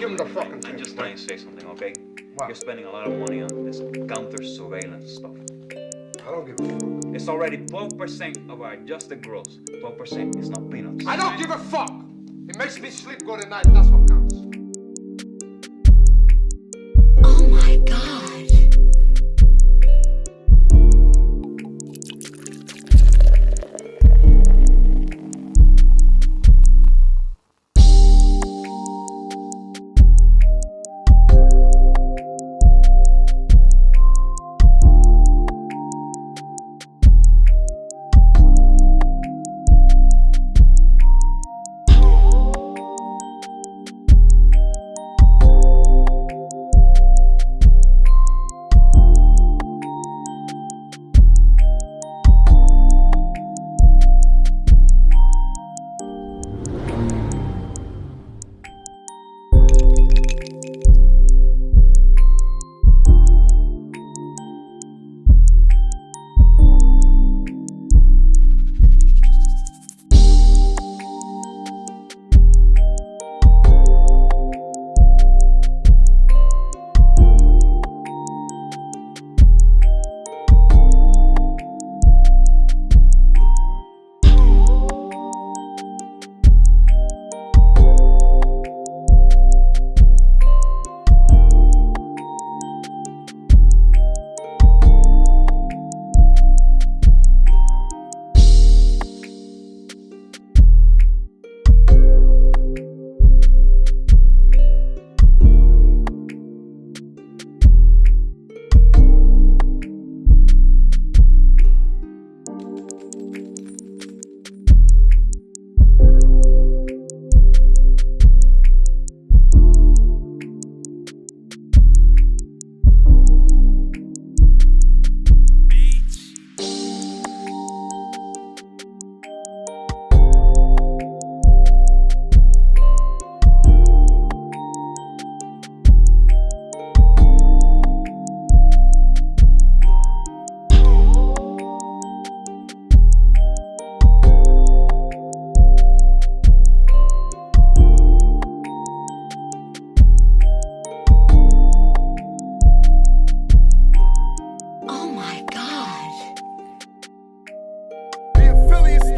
give him the fucking thing. I just want to say something, okay? What? You're spending a lot of money on this counter surveillance stuff. I don't give a fuck. It's already 12% of our adjusted gross. 12% is not peanuts. I don't give a fuck! It makes me sleep good at night, that's what counts. Oh my god.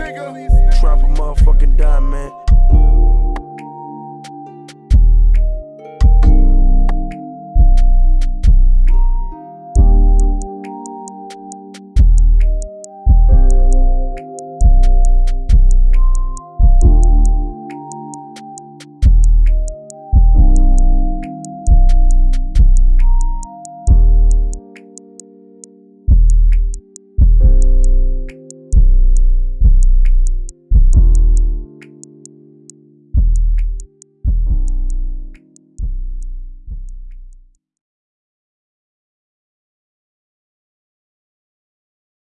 nigga. Drop a motherfucking dime, man.